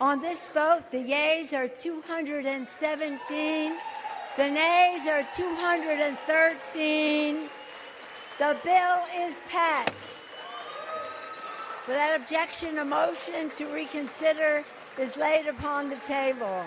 On this vote, the yeas are 217, the nays are 213. The bill is passed. Without objection, a motion to reconsider is laid upon the table.